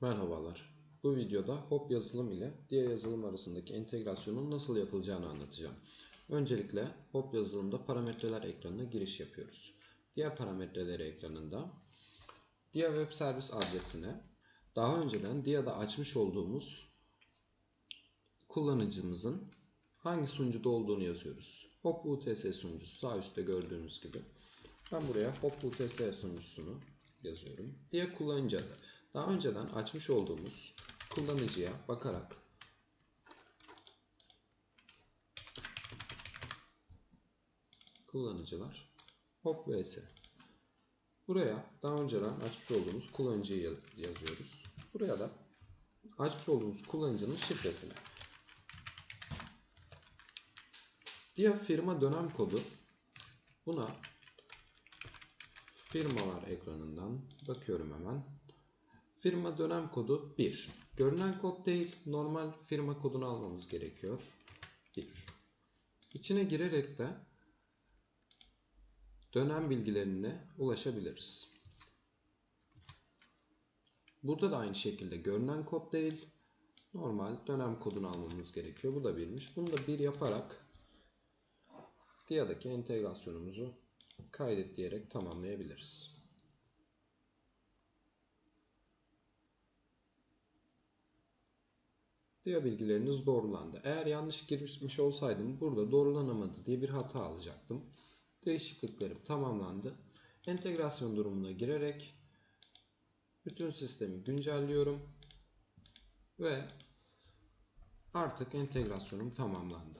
Merhabalar. Bu videoda Hop yazılım ile diğer yazılım arasındaki entegrasyonun nasıl yapılacağını anlatacağım. Öncelikle Hop yazılımda parametreler ekranına giriş yapıyoruz. Diğer parametreleri ekranında Dia Web Servis adresine daha önceden Dia'da açmış olduğumuz kullanıcımızın hangi sunucuda olduğunu yazıyoruz. Hop UTS sunucusu sağ üstte gördüğünüz gibi. Ben buraya Hop UTS sunucusunu yazıyorum. Diye kullanıcı adı. Daha önceden açmış olduğumuz kullanıcıya bakarak kullanıcılar Hop vs. Buraya daha önceden açmış olduğumuz kullanıcıyı yazıyoruz. Buraya da açmış olduğumuz kullanıcının şifresini. Diğer firma dönem kodu buna firmalar ekranından bakıyorum hemen. Firma dönem kodu 1. Görünen kod değil, normal firma kodunu almamız gerekiyor. 1. İçine girerek de dönem bilgilerine ulaşabiliriz. Burada da aynı şekilde görünen kod değil, normal dönem kodunu almamız gerekiyor. Bu da birmiş. Bunu da bir yaparak Dia'daki entegrasyonumuzu kaydet diyerek tamamlayabiliriz. Dia bilgileriniz doğrulandı. Eğer yanlış girmiş olsaydım burada doğrulanamadı diye bir hata alacaktım. Değişikliklerim tamamlandı. Entegrasyon durumuna girerek bütün sistemi güncelliyorum ve artık entegrasyonum tamamlandı.